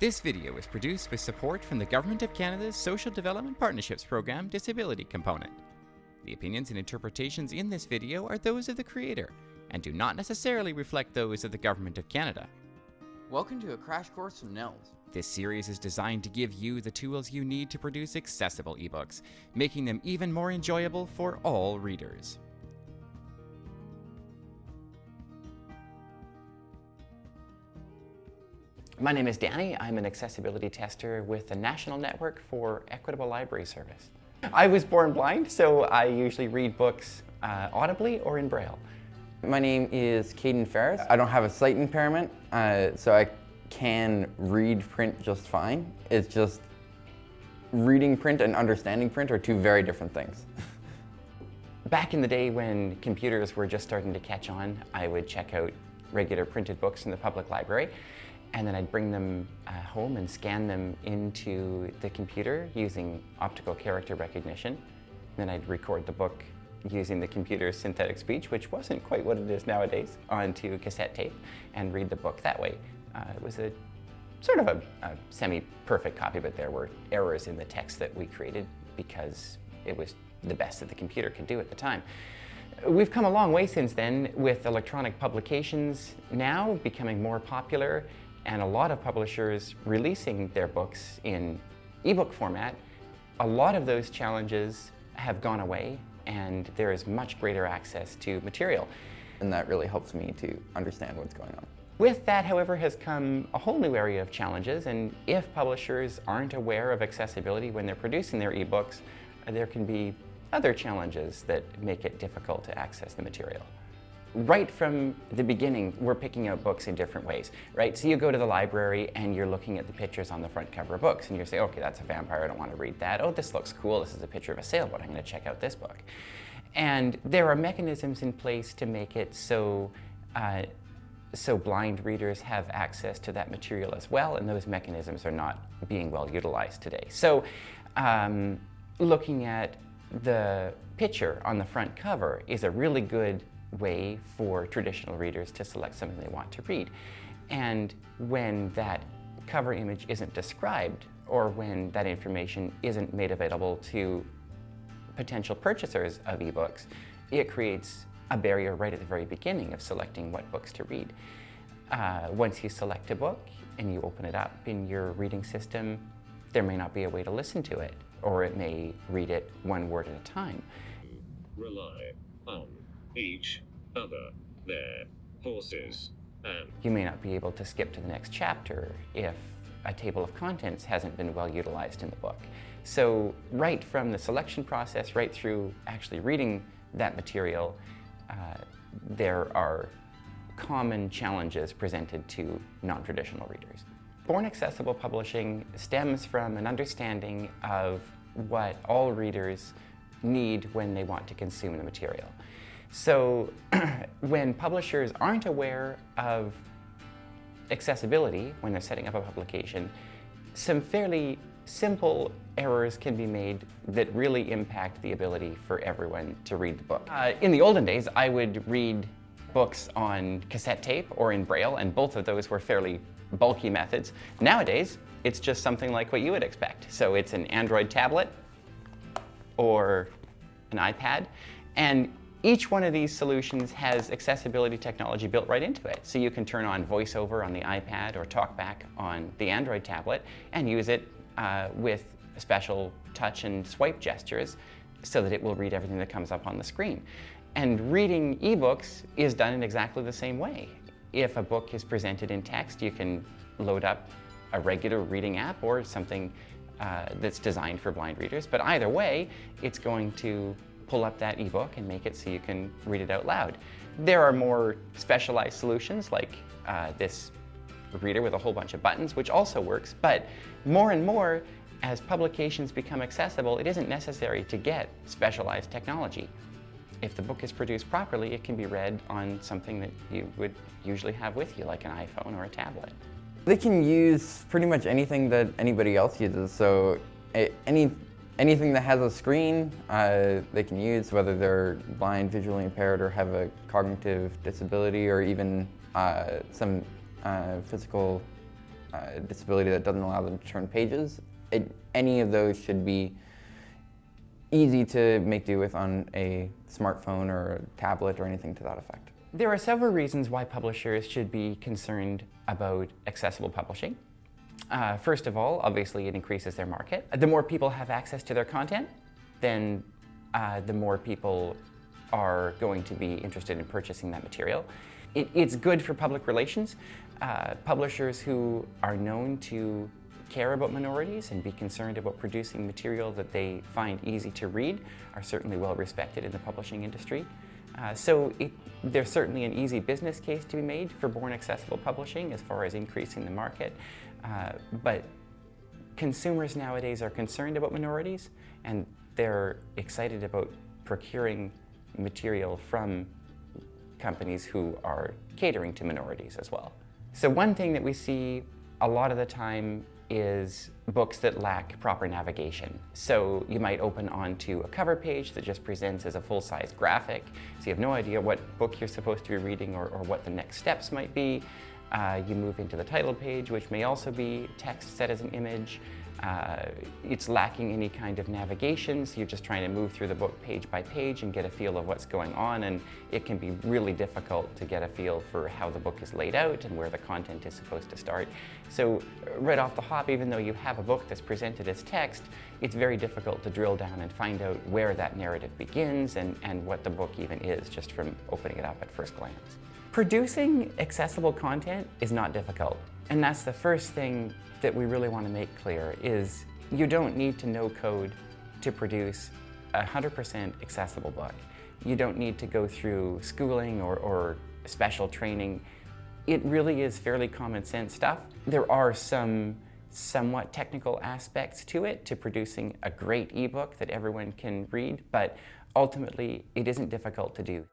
This video is produced with support from the Government of Canada's Social Development Partnerships Program Disability Component. The opinions and interpretations in this video are those of the creator and do not necessarily reflect those of the Government of Canada. Welcome to a crash course from NNELS. This series is designed to give you the tools you need to produce accessible ebooks, making them even more enjoyable for all readers. My name is Danny. I'm an accessibility tester with the National Network for Equitable Library Service. I was born blind, so I usually read books uh, audibly or in Braille. My name is Caden Ferris. I don't have a sight impairment, uh, so I can read print just fine. It's just reading print and understanding print are two very different things. Back in the day when computers were just starting to catch on, I would check out regular printed books in the public library and then I'd bring them uh, home and scan them into the computer using optical character recognition. Then I'd record the book using the computer's synthetic speech, which wasn't quite what it is nowadays, onto cassette tape and read the book that way. Uh, it was a sort of a, a semi-perfect copy, but there were errors in the text that we created because it was the best that the computer could do at the time. We've come a long way since then with electronic publications now becoming more popular and a lot of publishers releasing their books in ebook format. A lot of those challenges have gone away and there is much greater access to material. And that really helps me to understand what's going on. With that, however, has come a whole new area of challenges, and if publishers aren't aware of accessibility when they're producing their ebooks, there can be other challenges that make it difficult to access the material right from the beginning, we're picking out books in different ways, right? So you go to the library and you're looking at the pictures on the front cover of books and you say, okay, that's a vampire, I don't want to read that. Oh, this looks cool, this is a picture of a sailboat, I'm going to check out this book. And there are mechanisms in place to make it so uh, so blind readers have access to that material as well, and those mechanisms are not being well utilized today. So um, looking at the picture on the front cover is a really good way for traditional readers to select something they want to read. And when that cover image isn't described or when that information isn't made available to potential purchasers of ebooks, it creates a barrier right at the very beginning of selecting what books to read. Uh, once you select a book and you open it up in your reading system, there may not be a way to listen to it, or it may read it one word at a time. Rely on each other, their horses, and... You may not be able to skip to the next chapter if a table of contents hasn't been well utilized in the book. So right from the selection process, right through actually reading that material, uh, there are common challenges presented to non-traditional readers. Born Accessible Publishing stems from an understanding of what all readers need when they want to consume the material. So when publishers aren't aware of accessibility when they're setting up a publication, some fairly simple errors can be made that really impact the ability for everyone to read the book. Uh, in the olden days, I would read books on cassette tape or in Braille, and both of those were fairly bulky methods. Nowadays, it's just something like what you would expect. So it's an Android tablet or an iPad, and each one of these solutions has accessibility technology built right into it. So you can turn on VoiceOver on the iPad or TalkBack on the Android tablet and use it uh, with special touch and swipe gestures so that it will read everything that comes up on the screen. And reading ebooks is done in exactly the same way. If a book is presented in text, you can load up a regular reading app or something uh, that's designed for blind readers. But either way, it's going to pull up that ebook and make it so you can read it out loud. There are more specialized solutions like uh, this reader with a whole bunch of buttons, which also works, but more and more, as publications become accessible, it isn't necessary to get specialized technology. If the book is produced properly, it can be read on something that you would usually have with you, like an iPhone or a tablet. They can use pretty much anything that anybody else uses, so any anything that has a screen uh, they can use, whether they're blind, visually impaired, or have a cognitive disability, or even uh, some uh, physical uh, disability that doesn't allow them to turn pages. It, any of those should be easy to make do with on a smartphone or a tablet or anything to that effect. There are several reasons why publishers should be concerned about accessible publishing. Uh, first of all, obviously it increases their market. The more people have access to their content, then uh, the more people are going to be interested in purchasing that material. It, it's good for public relations. Uh, publishers who are known to care about minorities and be concerned about producing material that they find easy to read are certainly well respected in the publishing industry. Uh, so it, there's certainly an easy business case to be made for born accessible publishing as far as increasing the market. Uh, but consumers nowadays are concerned about minorities and they're excited about procuring material from companies who are catering to minorities as well. So one thing that we see a lot of the time is books that lack proper navigation. So you might open onto a cover page that just presents as a full-size graphic, so you have no idea what book you're supposed to be reading or, or what the next steps might be. Uh, you move into the title page, which may also be text set as an image. Uh, it's lacking any kind of navigation, so you're just trying to move through the book page by page and get a feel of what's going on, and it can be really difficult to get a feel for how the book is laid out and where the content is supposed to start. So right off the hop, even though you have a book that's presented as text, it's very difficult to drill down and find out where that narrative begins and, and what the book even is just from opening it up at first glance. Producing accessible content is not difficult. And that's the first thing that we really want to make clear is you don't need to know code to produce a 100% accessible book. You don't need to go through schooling or, or special training. It really is fairly common sense stuff. There are some somewhat technical aspects to it, to producing a great ebook that everyone can read, but ultimately it isn't difficult to do.